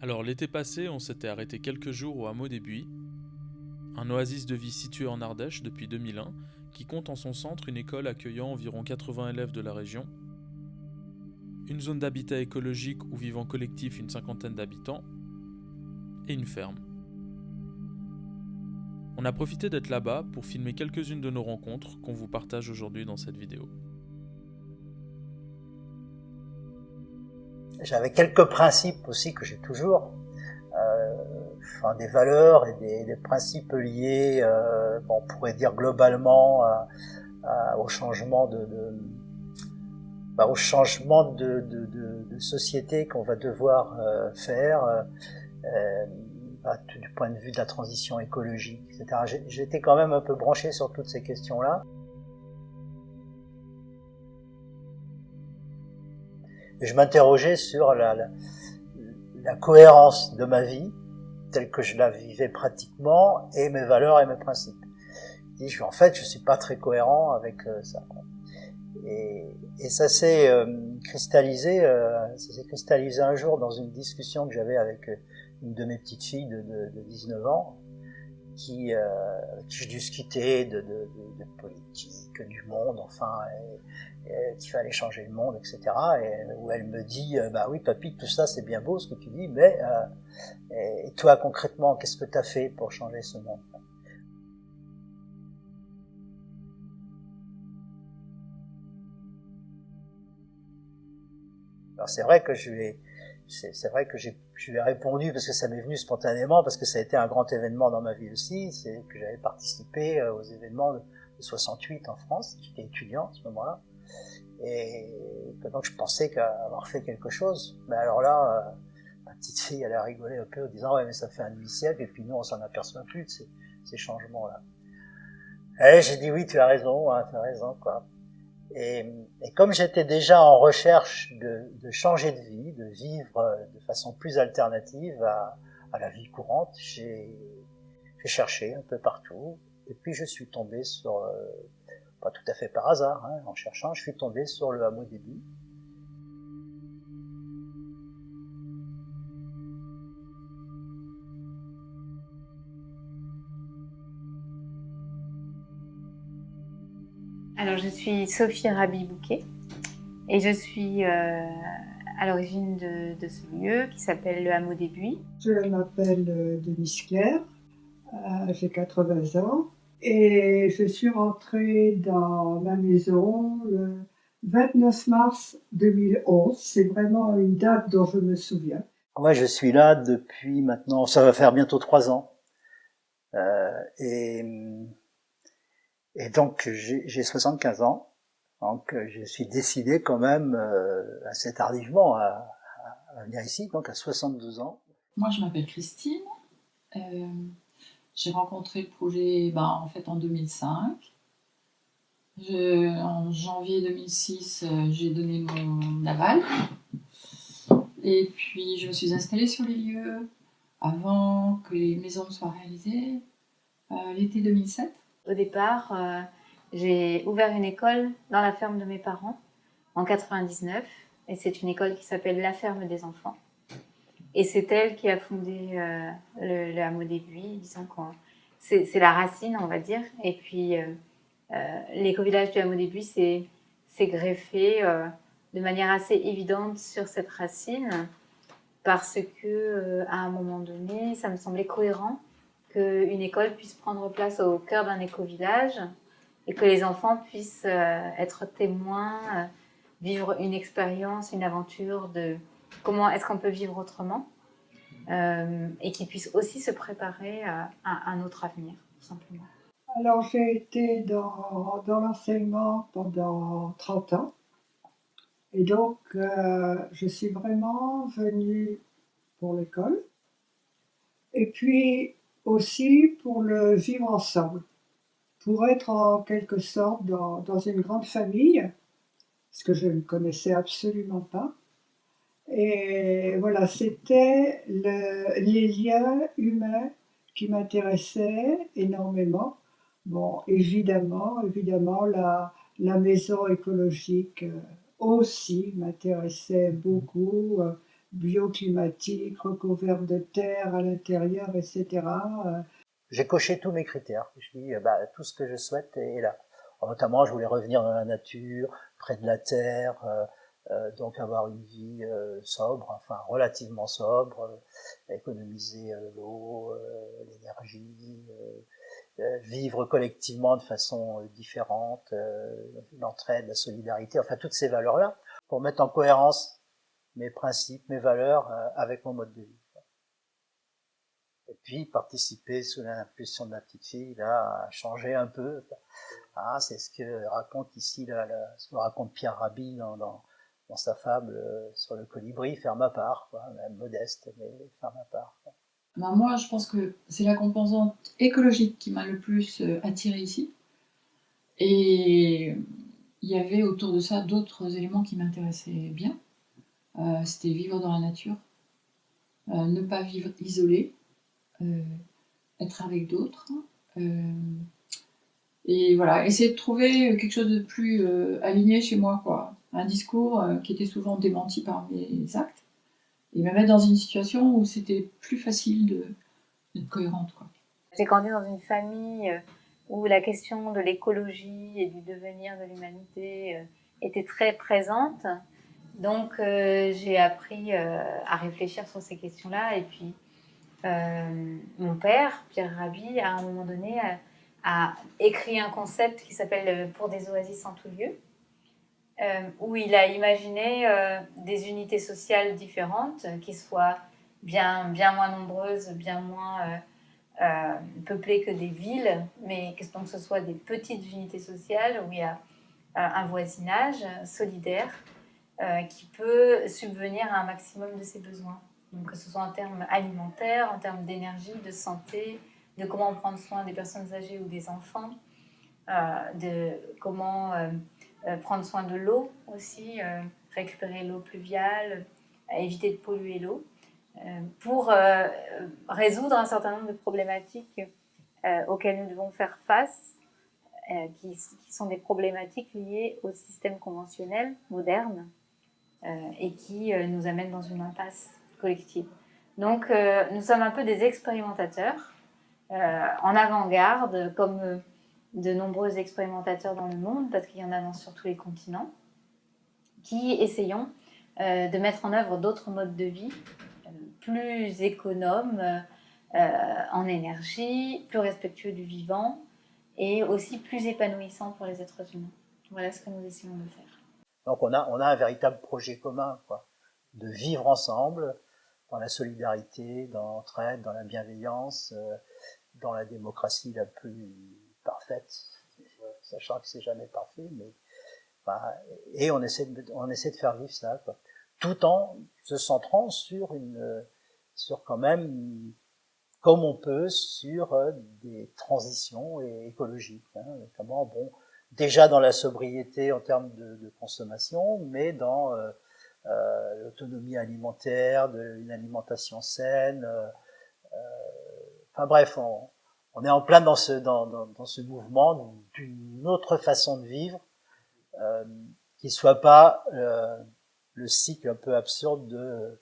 Alors l'été passé, on s'était arrêté quelques jours au hameau des Buis, un oasis de vie situé en Ardèche depuis 2001, qui compte en son centre une école accueillant environ 80 élèves de la région, une zone d'habitat écologique où vivent en collectif une cinquantaine d'habitants, et une ferme. On a profité d'être là-bas pour filmer quelques-unes de nos rencontres qu'on vous partage aujourd'hui dans cette vidéo. J'avais quelques principes aussi que j'ai toujours, euh, enfin, des valeurs et des, des principes liés, euh, on pourrait dire globalement, à, à, au changement de, de bah, au changement de, de, de société qu'on va devoir euh, faire euh, bah, du point de vue de la transition écologique, etc. J'étais quand même un peu branché sur toutes ces questions-là. Je m'interrogeais sur la, la, la, cohérence de ma vie, telle que je la vivais pratiquement, et mes valeurs et mes principes. Je dis, en fait, je suis pas très cohérent avec euh, ça. Et, et ça s'est euh, cristallisé, euh, ça s'est cristallisé un jour dans une discussion que j'avais avec une de mes petites filles de, de, de 19 ans, qui, euh, qui je discutais de, de, de, politique, du monde, enfin, qu'il fallait changer le monde, etc. Et où elle me dit, euh, bah oui, papy, tout ça c'est bien beau ce que tu dis, mais euh, et toi concrètement, qu'est-ce que tu as fait pour changer ce monde? Alors c'est vrai que je lui ai, c'est vrai que je lui ai répondu parce que ça m'est venu spontanément, parce que ça a été un grand événement dans ma vie aussi, c'est que j'avais participé euh, aux événements de, 68 en France, j'étais étudiant à ce moment-là, et que donc je pensais qu'avoir fait quelque chose, mais alors là, euh, ma petite fille, elle a rigolé un peu en disant ouais mais ça fait un demi-siècle, et puis nous on s'en aperçoit plus de ces, ces changements-là. Et j'ai dit oui, tu as raison, hein, tu as raison, quoi. Et, et comme j'étais déjà en recherche de, de, changer de vie, de vivre de façon plus alternative à, à la vie courante, j'ai cherché un peu partout. Et puis je suis tombé sur, euh, pas tout à fait par hasard, hein, en cherchant, je suis tombé sur le hameau début. Alors, je suis Sophie Rabi-Bouquet et je suis euh, à l'origine de, de, ce lieu qui s'appelle le Hameau des Buis. Je m'appelle euh, Denise Claire, euh, j'ai 80 ans et je suis rentrée dans ma maison le 29 mars 2011. C'est vraiment une date dont je me souviens. Moi, je suis là depuis maintenant, ça va faire bientôt trois ans. Euh, et et donc j'ai 75 ans, donc euh, je suis décidé quand même euh, assez tardivement à, venir ici, donc à 72 ans. Moi je m'appelle Christine, euh, j'ai rencontré le projet ben, en fait en 2005. Je, en janvier 2006, euh, j'ai donné mon aval. Et puis, je me suis installée sur les lieux avant que les maisons soient réalisées, l'été 2007. Au départ, euh, j'ai ouvert une école dans la ferme de mes parents en 99 et c'est une école qui s'appelle La Ferme des Enfants. Et c'est elle qui a fondé euh, le, hameau des Buis, disons que c'est la racine, on va dire. Et puis, euh, l'éco-village du hameau des Buis s'est greffé de manière assez évidente sur cette racine parce que à un moment donné, ça me semblait cohérent qu'une école puisse prendre place au cœur d'un éco-village et que les enfants puissent euh, être témoins, euh, vivre une expérience, une aventure de comment est-ce qu'on peut vivre autrement euh, et qu'ils puissent aussi se préparer à, un autre avenir, tout simplement. Alors j'ai été dans, l'enseignement pendant 30 ans et donc je suis vraiment venue pour l'école et puis aussi pour le vivre ensemble, pour être en quelque sorte dans, dans une grande famille, ce que je ne connaissais absolument pas. Et voilà, c'était le, les liens humains qui m'intéressaient énormément. Bon, évidemment, évidemment, la, la maison écologique aussi m'intéressait beaucoup. Bioclimatique, recouverte de terre à l'intérieur, etc. J'ai coché tous mes critères. Je dis, bah, tout ce que je souhaite est là. notamment, je voulais revenir dans la nature, près de la terre, euh, euh, donc avoir une vie euh, sobre, enfin relativement sobre, économiser l'eau, l'énergie, vivre collectivement de façon différente, l'entraide, la solidarité, enfin toutes ces valeurs-là, pour mettre en cohérence mes principes, mes valeurs avec mon mode de vie. Et puis participer sous l'impulsion de ma petite fille là à changer un peu. Ah, c'est ce que raconte ici là, ce que raconte Pierre Rabhi dans, dans, sa fable euh, sur le colibri, faire ma part, quoi, même modeste, mais faire ma part. Ben moi, je pense que c'est la composante écologique qui m'a le plus euh, attiré ici. Et il y avait autour de ça d'autres éléments qui m'intéressaient bien. Euh, C'était vivre dans la nature, euh, ne pas vivre isolé, euh, être avec d'autres. Et voilà, essayer de trouver quelque chose de plus aligné chez moi, quoi. Un discours qui était souvent démenti par mes actes. Et me mettre dans une situation où c'était plus facile d'être cohérente, quoi. J'ai grandi dans une famille où la question de l'écologie et du devenir de l'humanité était très présente. Donc j'ai appris à réfléchir sur ces questions-là. Et puis euh, mon père, Pierre Rabhi, à un moment donné, a, écrit un concept qui s'appelle euh, Pour des oasis en tout lieu, euh, où il a imaginé euh, des unités sociales différentes qui soient bien, bien moins nombreuses, bien moins euh, euh, peuplées que des villes, mais que, ce soit des petites unités sociales où il y a un voisinage solidaire qui peut subvenir à un maximum de ses besoins. Donc, que ce soit en termes alimentaires, en termes d'énergie, de santé, de comment prendre soin des personnes âgées ou des enfants, euh, de comment euh, euh, prendre soin de l'eau aussi, euh, récupérer l'eau pluviale, éviter de polluer l'eau, euh, pour euh, résoudre un certain nombre de problématiques auxquelles nous devons faire face, qui, sont des problématiques liées au système conventionnel moderne et qui nous amènent dans une impasse collective. Donc, euh, nous sommes un peu des expérimentateurs euh, en avant-garde, comme euh, de nombreux expérimentateurs dans le monde, parce qu'il y en a dans, sur tous les continents, qui essayons euh, de mettre en œuvre d'autres modes de vie euh, plus économes euh, en énergie, plus respectueux du vivant et aussi plus épanouissants pour les êtres humains. Voilà ce que nous essayons de faire. Donc on a, on a un véritable projet commun, quoi, de vivre ensemble, dans la solidarité, dans l'entraide, dans la bienveillance, euh, dans la démocratie la plus parfaite, sachant que c'est jamais parfait, mais bah, et on essaie de, on essaie de faire vivre ça, quoi. tout en se centrant sur une, sur quand même comme on peut sur euh, des transitions écologiques, hein, notamment bon déjà dans la sobriété en termes de, de consommation, mais dans euh, euh, l'autonomie alimentaire, de, une alimentation saine. Euh, enfin bref, on, on, est en plein dans ce, dans, dans, dans ce mouvement d'une autre façon de vivre euh, qui soit pas le cycle un peu absurde de,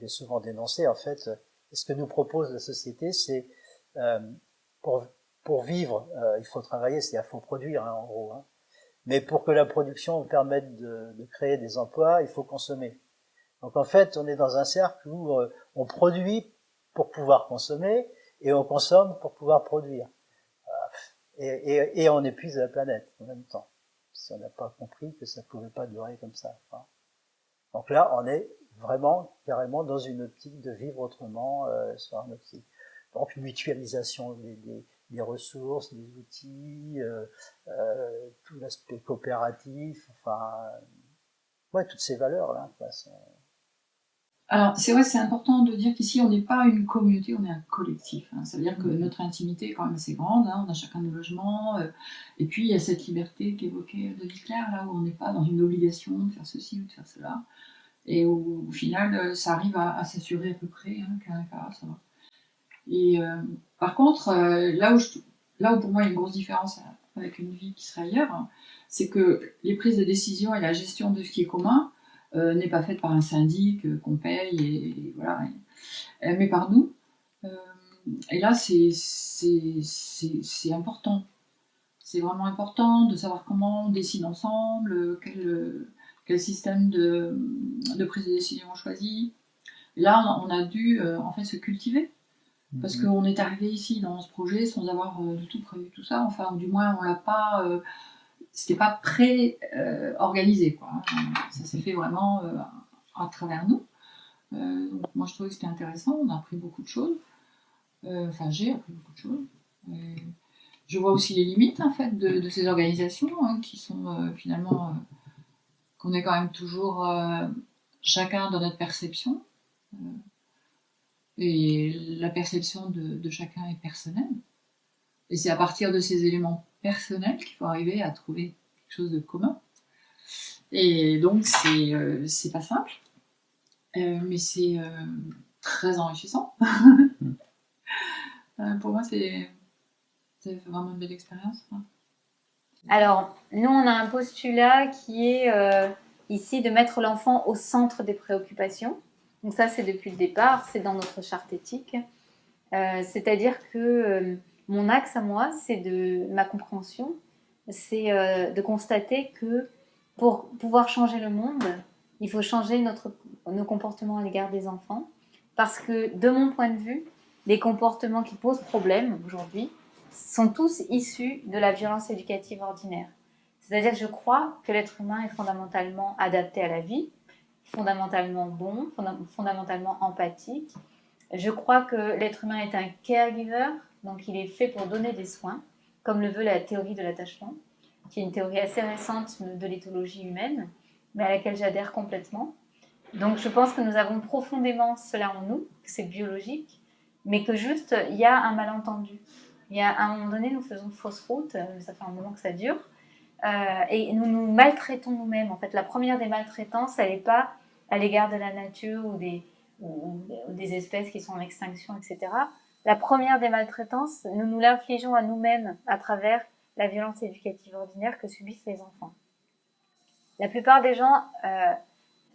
j'ai souvent dénoncé en fait, ce que nous propose la société, c'est euh, pour, pour vivre, euh, il faut travailler, c'est-à-dire faut produire hein, en gros. Hein. Mais pour que la production permette de, de, créer des emplois, il faut consommer. Donc en fait, on est dans un cercle où euh, on produit pour pouvoir consommer et on consomme pour pouvoir produire. Et, et, et, on épuise la planète en même temps. Si on n'a pas compris que ça ne pouvait pas durer comme ça. Hein. Donc là, on est vraiment carrément dans une optique de vivre autrement euh, sur un optique. Donc mutualisation des, des, des ressources, des outils, euh, euh, tout l'aspect coopératif, enfin, ouais, toutes ces valeurs-là. Alors, c'est vrai, c'est important de dire qu'ici, on n'est pas une communauté, on est un collectif. Hein. Ça veut dire que mmh. notre intimité est quand même assez grande, hein. on a chacun nos logements, euh, et puis il y a cette liberté qu'évoquait Denis Claire, là où on n'est pas dans une obligation de faire ceci ou de faire cela, et où, au final, euh, ça arrive à, à s'assurer à peu près, hein, cas cas, ça va. Et euh, par contre, euh, là, où pour moi il y a une grosse différence avec une vie qui serait ailleurs, c'est que les prises de décision et la gestion de ce qui est commun, n'est pas faite par un syndic qu'on paye et, voilà, mais par nous. et là, c'est important. C'est vraiment important de savoir comment on décide ensemble, quel, quel système de, de, prise de décision on choisit. là, on a dû en fait se cultiver parce mhm. qu'on est arrivé ici dans ce projet sans avoir euh, du tout prévu tout ça. Enfin, du moins, on l'a pas. Euh, c'était pas pré-organisé, quoi. Ça s'est fait vraiment euh, à travers nous. donc, moi, je trouvais que c'était intéressant. On a appris beaucoup de choses. Enfin, j'ai appris beaucoup de choses. je vois aussi les limites, en fait, de, ces organisations hein, qui sont finalement. qu'on est quand même toujours chacun dans notre perception. Et la perception de, chacun est personnelle. Et c'est à partir de ces éléments personnels qu'il faut arriver à trouver quelque chose de commun. Et donc, c'est euh, pas simple, euh, mais c'est euh, très enrichissant. pour moi, c'est vraiment une belle expérience. Alors, nous, on a un postulat qui est ici de mettre l'enfant au centre des préoccupations. Donc ça, c'est depuis le départ, c'est dans notre charte éthique. Euh, c'est-à-dire que euh, mon axe à moi, c'est de ma compréhension, c'est euh, de constater que pour pouvoir changer le monde, il faut changer notre, nos comportements à l'égard des enfants. Parce que de mon point de vue, les comportements qui posent problème aujourd'hui sont tous issus de la violence éducative ordinaire. C'est-à-dire que je crois que l'être humain est fondamentalement adapté à la vie, fondamentalement bon, fondamentalement empathique. Je crois que l'être humain est un caregiver, donc il est fait pour donner des soins, comme le veut la théorie de l'attachement, qui est une théorie assez récente de l'éthologie humaine, mais à laquelle j'adhère complètement. Donc je pense que nous avons profondément cela en nous, que c'est biologique, mais que juste il y a un malentendu. Il y a à un moment donné, nous faisons fausse route, euh, ça fait un moment que ça dure, euh, et nous nous maltraitons nous-mêmes. En fait, la première des maltraitances, elle n'est pas à l'égard de la nature ou des, des espèces qui sont en extinction, etc. La première des maltraitances, nous nous l'infligeons à nous-mêmes à travers la violence éducative ordinaire que subissent les enfants. La plupart des gens euh,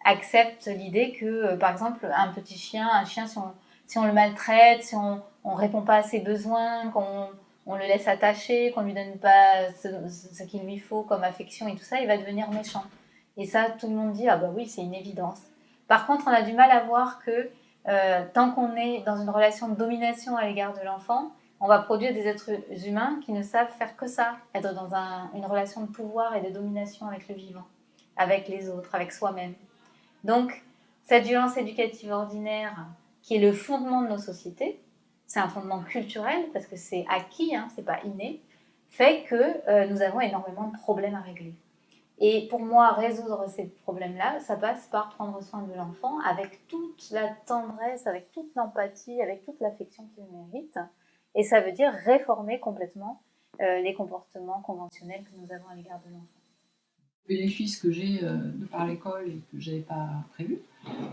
acceptent l'idée que, euh, par exemple, un petit chien, un chien, si on, si on le maltraite, si on ne répond pas à ses besoins, qu'on on le laisse attacher, qu'on lui donne pas ce qu'il lui faut comme affection et tout ça, il va devenir méchant. Et ça, tout le monde dit, ah bah oui, c'est une évidence. Par contre, on a du mal à voir que euh, tant qu'on est dans une relation de domination à l'égard de l'enfant, on va produire des êtres humains qui ne savent faire que ça, être dans une relation de pouvoir et de domination avec le vivant, avec les autres, avec soi-même. Donc, cette violence éducative ordinaire, qui est le fondement de nos sociétés, c'est un fondement culturel parce que c'est acquis, hein, c'est pas inné, fait que euh, nous avons énormément de problèmes à régler. Et pour moi, résoudre ces problèmes-là, ça passe par prendre soin de l'enfant avec toute la tendresse, avec toute l'empathie, avec toute l'affection qu'il mérite. Et ça veut dire réformer complètement euh, les comportements conventionnels que nous avons à l'égard de l'enfant. Le bénéfice que j'ai euh, de par l'école et que je n'avais pas prévu,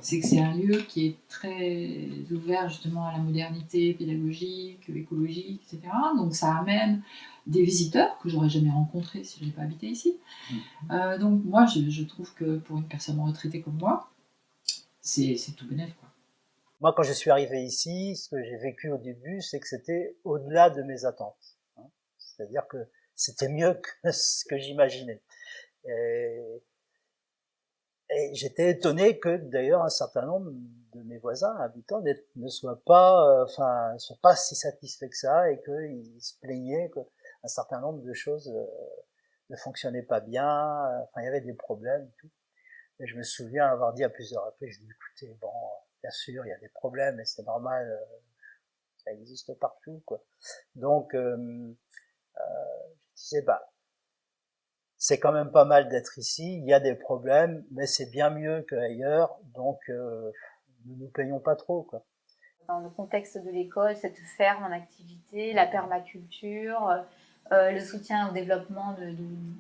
c'est que c'est un lieu qui est très ouvert justement à la modernité pédagogique, écologique, etc. Donc ça amène des visiteurs que j'aurais jamais rencontrés si je n'avais pas habité ici. Mm. Euh, donc moi, je, trouve que pour une personne retraitée comme moi, c'est tout bénéf. Quoi. Moi, quand je suis arrivé ici, ce que j'ai vécu au début, c'est que c'était au-delà de mes attentes. Hein. C'est-à-dire que c'était mieux que ce que j'imaginais. Et, et j'étais étonné que d'ailleurs un certain nombre de mes voisins habitants ne soient pas, euh, enfin, soient pas si satisfaits que ça et qu'ils se plaignaient que un certain nombre de choses euh, ne fonctionnaient pas bien, enfin il y avait des problèmes tout. Et je me souviens avoir dit à plusieurs reprises, écoutez, bon, bien sûr, il y a des problèmes et c'est normal, euh, ça existe partout, quoi. Donc, euh, euh, je disais, bah, c'est quand même pas mal d'être ici, il y a des problèmes, mais c'est bien mieux qu'ailleurs, donc euh, ne nous plaignons pas trop, quoi. Dans le contexte de l'école, cette ferme en activité, la permaculture, euh, le soutien au développement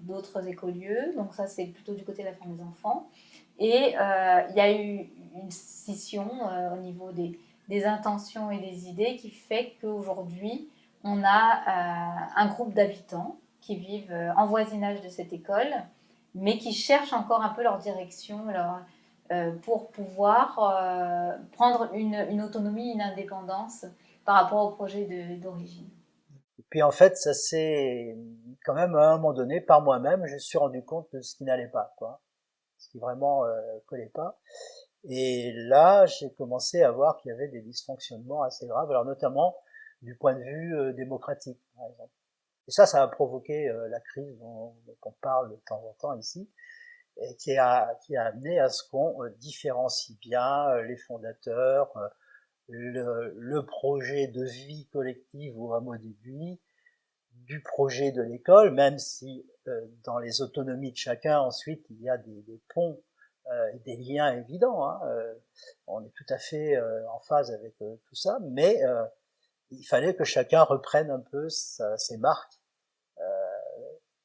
d'autres écolieux. Donc ça, c'est plutôt du côté de la famille des enfants. Et euh, il y a eu une scission euh, au niveau des, intentions et des idées qui fait qu'aujourd'hui, on a un groupe d'habitants qui vivent en voisinage de cette école, mais qui cherchent encore un peu leur direction, leur, pour pouvoir prendre une, autonomie, une indépendance par rapport au projet d'origine. Puis en fait, ça s'est quand même à un moment donné, par moi-même, je suis rendu compte de ce qui n'allait pas, quoi, ce qui vraiment euh, collait pas. Et là, j'ai commencé à voir qu'il y avait des dysfonctionnements assez graves, alors notamment du point de vue euh, démocratique, par exemple. Et ça, ça a provoqué euh, la crise dont, on parle de temps en temps ici, et qui a, qui a amené à ce qu'on euh, différencie bien les fondateurs, le, le, projet de vie collective au hameau d'aiguille du projet de l'école, même si dans les autonomies de chacun, ensuite, il y a des, des ponts euh, des liens évidents. Hein, euh, on est tout à fait euh, en phase avec tout ça, mais il fallait que chacun reprenne un peu ses marques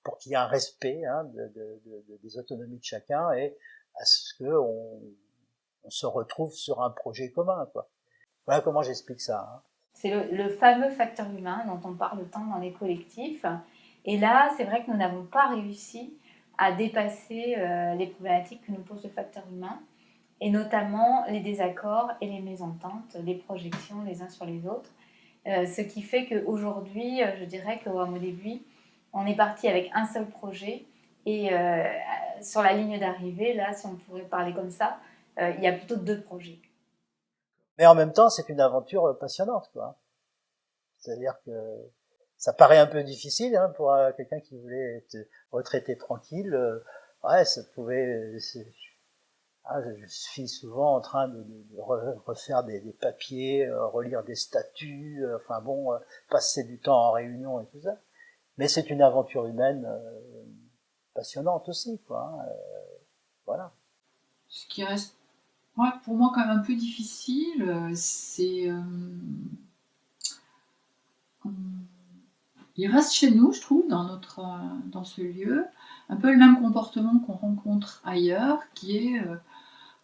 pour qu'il y ait un respect hein, de, de, de, des autonomies de chacun et à ce que on, on, se retrouve sur un projet commun. Quoi. Voilà comment j'explique ça. Hein. C'est le, fameux facteur humain dont on parle tant dans les collectifs. Et là, c'est vrai que nous n'avons pas réussi à dépasser euh, les problématiques que nous pose le facteur humain, et notamment les désaccords et les mésententes, les projections les uns sur les autres. Euh, ce qui fait qu'aujourd'hui, euh, je dirais qu'au début, on est parti avec un seul projet, et sur la ligne d'arrivée, là, si on pourrait parler comme ça, il y a plutôt deux projets. Mais en même temps, c'est une aventure passionnante, quoi. C'est-à-dire que ça paraît un peu difficile hein, pour euh, quelqu'un qui voulait être retraité tranquille. Euh, ouais, ça pouvait. Ah, je suis souvent en train de, refaire des, papiers, euh, relire des statuts, enfin bon, passer du temps en réunion et tout ça. Mais c'est une aventure humaine passionnante aussi, quoi. Hein, voilà. Pour moi, quand même un peu difficile, c'est il reste chez nous, je trouve, dans, notre, euh, dans ce lieu, un peu le même comportement qu'on rencontre ailleurs, qui est, euh,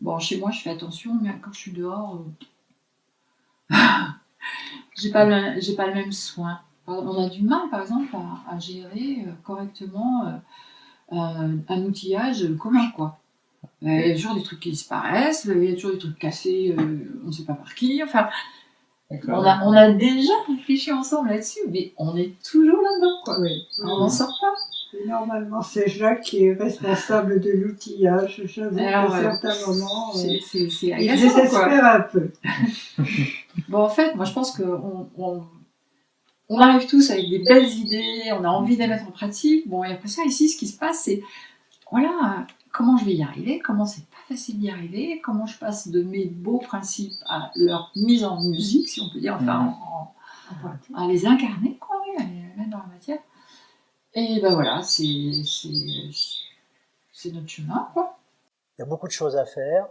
bon, chez moi je fais attention, mais quand je suis dehors, euh, j'ai pas, le, pas le même soin. On a du mal, par exemple, à, gérer correctement un outillage commun, quoi. Il y a toujours des trucs qui disparaissent, il y a toujours des trucs cassés, on ne sait pas par qui, enfin... On a, on a déjà réfléchi ensemble là-dessus, mais on est toujours là-dedans, quoi. On n'en sort pas. normalement, c'est Jacques qui est responsable de l'outillage. J'avoue qu'à certains moments, c'est, c'est, c'est il désespère un peu. bon, en fait, moi, je pense qu'on on, on arrive tous avec des belles idées, on a envie de les mettre en pratique. Bon, et après ça, ici, ce qui se passe, c'est, voilà, comment je vais y arriver, comment c'est pas facile d'y arriver, comment je passe de mes beaux principes à leur mise en musique, si on peut dire, enfin, mmh. à les incarner, quoi, à les mettre dans la matière. Et ben voilà, c'est notre chemin, quoi. Il y a beaucoup de choses à faire.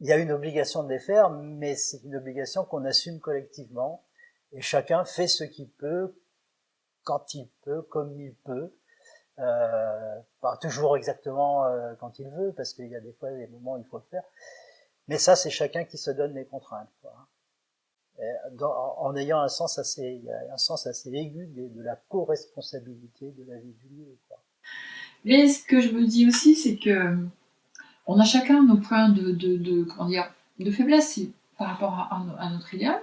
il y a une obligation de les faire, mais c'est une obligation qu'on assume collectivement. Et chacun fait ce qu'il peut, quand il peut, comme il peut. Euh, pas toujours exactement euh, quand il veut, parce qu'il y a des fois des moments où il faut le faire. Mais ça, c'est chacun qui se donne les contraintes. Quoi. en ayant un sens assez, un sens assez aigu de, la co-responsabilité de la vie du lieu. Quoi. Mais ce que je me dis aussi, c'est que on a chacun nos points de, de, de comment dire, de faiblesse par rapport à, à notre idéal.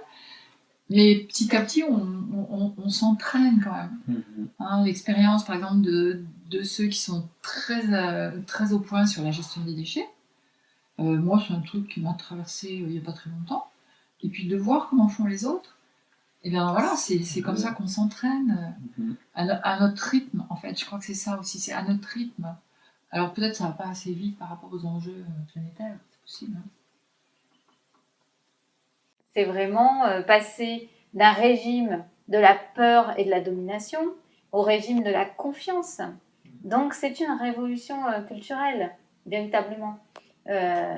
Mais petit à petit, on, s'entraîne quand même. Mm-hmm. Hein, l'expérience, par exemple, de, de, ceux qui sont très, euh, très au point sur la gestion des déchets. Euh, moi, c'est un truc qui m'a traversé euh, il n'y a pas très longtemps. Et puis de voir comment font les autres. Et bien voilà, c'est comme ça qu'on s'entraîne mm-hmm. à, notre rythme, en fait. Je crois que c'est ça aussi, c'est à notre rythme. Alors peut-être ça va pas assez vite par rapport aux enjeux planétaires, c'est possible. Hein c'est vraiment euh, passer d'un régime de la peur et de la domination au régime de la confiance. Donc c'est une révolution euh, culturelle, véritablement, euh,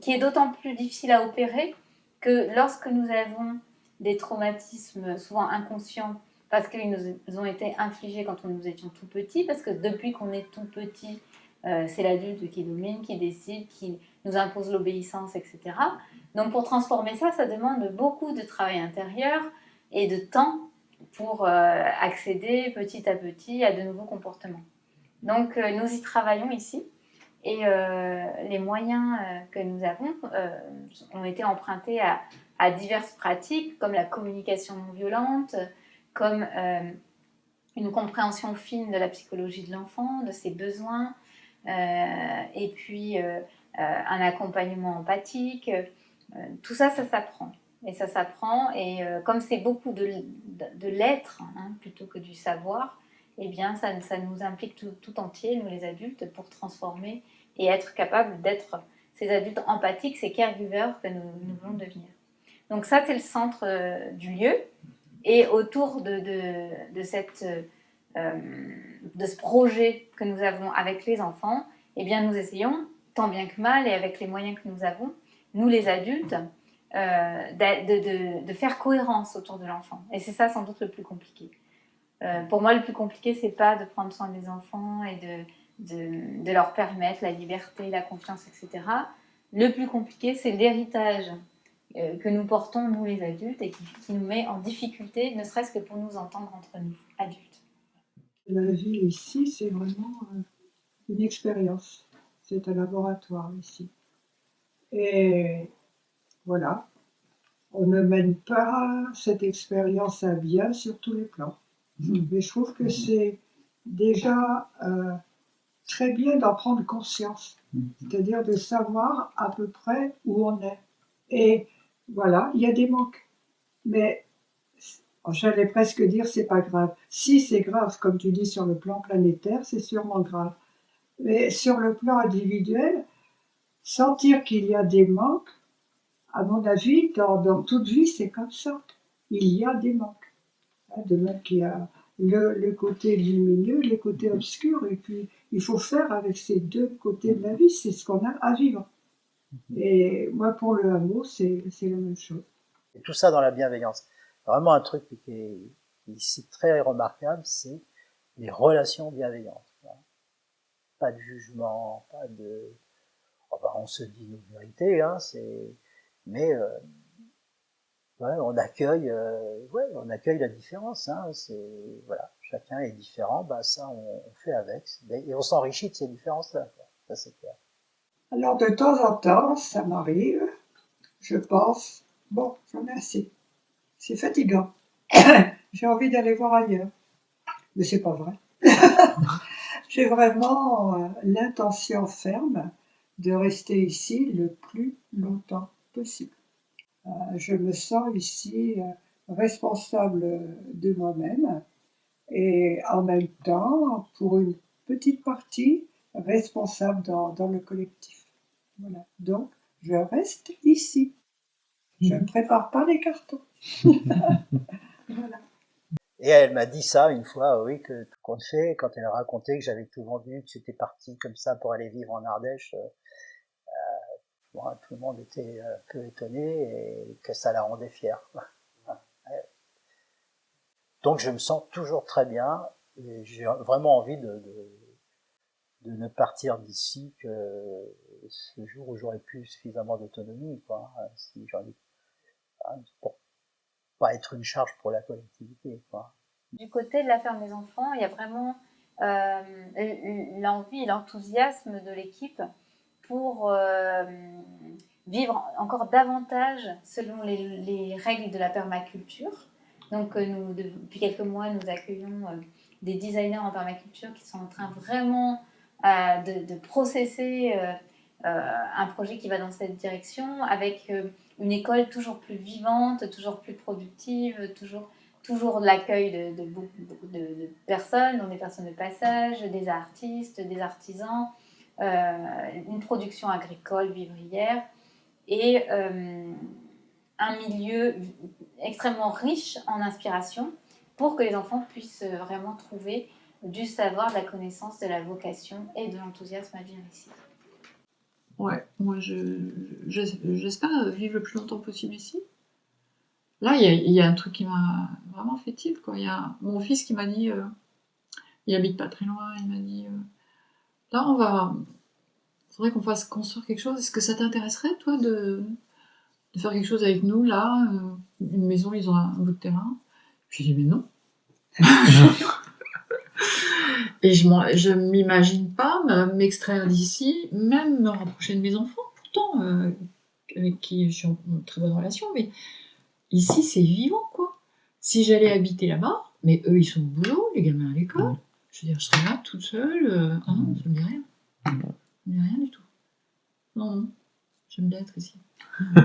qui est d'autant plus difficile à opérer que lorsque nous avons des traumatismes souvent inconscients, parce qu'ils nous ont été infligés quand nous étions tout petits, parce que depuis qu'on est tout petit, c'est l'adulte qui domine, qui décide, qui nous impose l'obéissance, etc. Donc pour transformer ça, ça demande beaucoup de travail intérieur et de temps pour euh, accéder petit à petit à de nouveaux comportements. Donc euh, nous y travaillons ici Et les moyens que nous avons ont été empruntés à, à, diverses pratiques, comme la communication non violente, comme une compréhension fine de la psychologie de l'enfant, de ses besoins, et puis un accompagnement empathique. tout ça, ça s'apprend. Et ça s'apprend. Et euh, comme c'est beaucoup de, de, l'être hein, plutôt que du savoir, eh bien, ça, ça nous implique tout, tout, entier, nous les adultes, pour transformer et être capable d'être ces adultes empathiques, ces caregivers que nous, voulons devenir. Donc ça, c'est le centre euh, du lieu. Et autour de, de, de cette, euh, de ce projet que nous avons avec les enfants, eh bien, nous essayons, tant bien que mal, et avec les moyens que nous avons, nous les adultes, euh, de, faire cohérence autour de l'enfant. Et c'est ça sans doute le plus compliqué. Euh, pour moi, le plus compliqué, c'est pas de prendre soin des enfants et de, leur permettre la liberté, la confiance, etc. Le plus compliqué, c'est l'héritage euh, que nous portons, nous les adultes, et qui nous met en difficulté, ne serait-ce que pour nous entendre entre nous, adultes. La vie ici, c'est vraiment une expérience. C'est un laboratoire ici. Et voilà. On ne mène pas cette expérience à bien sur tous les plans. Mhm. Mais je trouve que c'est déjà euh, très bien d'en prendre conscience, mhm. c'est-à-dire de savoir à peu près où on est. Et voilà, il y a des manques. Mais j'allais presque dire c'est pas grave. Si c'est grave, comme tu dis sur le plan planétaire, c'est sûrement grave. Mais sur le plan individuel, sentir qu'il y a des manques, à mon avis, dans, toute vie, c'est comme ça. Il y a des manques. Hein, de même qu'il y a le, côté lumineux, le côté obscur, et puis il faut faire avec ces deux côtés de la vie, c'est ce qu'on a à vivre. Et moi, pour le hameau, c'est la même chose. Et tout ça dans la bienveillance. Vraiment un truc qui est ici très remarquable, c'est les relations bienveillantes. Pas de jugement, pas de... on se dit nos vérités, hein, c'est mais euh, ouais, on accueille, euh, ouais, on accueille la différence. Hein, c'est voilà, chacun est différent, bah ça on, fait avec, et on s'enrichit de ces différences-là. Ça c'est clair. Alors de temps en temps, ça m'arrive, je pense, bon, j'en ai assez, c'est fatigant, j'ai envie d'aller voir ailleurs, mais c'est pas vrai. j'ai vraiment euh, l'intention ferme de rester ici le plus longtemps possible. Euh, je me sens ici euh, responsable de moi-même et en même temps, pour une petite partie, responsable dans, le collectif. Voilà. Donc, je reste ici. Je ne prépare pas les cartons. voilà. Et elle m'a dit ça une fois, oui, que tout compte fait, quand elle a raconté que j'avais tout vendu, que j'étais parti comme ça pour aller vivre en Ardèche. Euh, tout le monde était un peu étonné et que ça la rendait fière. Donc je me sens toujours très bien et j'ai vraiment envie de, ne partir d'ici que ce jour où j'aurai plus suffisamment d'autonomie, quoi, si j'en ai, hein, être une charge pour la collectivité. Du côté de la ferme des enfants, il y a vraiment euh, l'envie l'enthousiasme de l'équipe pour euh, vivre encore davantage selon les, règles de la permaculture. Donc, euh, nous, depuis quelques mois, nous accueillons des designers en permaculture qui sont en train vraiment de, de, processer un projet qui va dans cette direction avec une école toujours plus vivante, toujours plus productive, toujours, toujours l'accueil de, de, de, personnes, dont des personnes de passage, des artistes, des artisans, euh, une production agricole vivrière et euh, un milieu extrêmement riche en inspiration pour que les enfants puissent vraiment trouver du savoir, de la connaissance, de la vocation et de l'enthousiasme à vivre ici. Ouais, moi j'espère vivre le plus longtemps possible ici. Là, il y, a un truc qui m'a vraiment fait tilt. Quoi. Il y a mon fils qui m'a dit, euh, il habite pas très loin, il m'a dit, Là, on va. Il faudrait qu'on fasse construire quelque chose. Est-ce que ça t'intéresserait, toi, de... de, faire quelque chose avec nous, là euh, Une maison, ils ont un, bout de terrain? J'ai dit, mais non. Et je je m'imagine pas me- m'extraire d'ici, même me rapprocher de mes enfants, pourtant, euh, avec qui je suis en en très bonne relation, mais ici c'est vivant quoi. Si j'allais habiter là-bas, mais eux ils sont au boulot, les gamins à l'école, je veux dire, je serais là toute seule, euh, ah non, ça me dit rien. Ça me dit rien du tout. Non, non, j'aime bien être ici.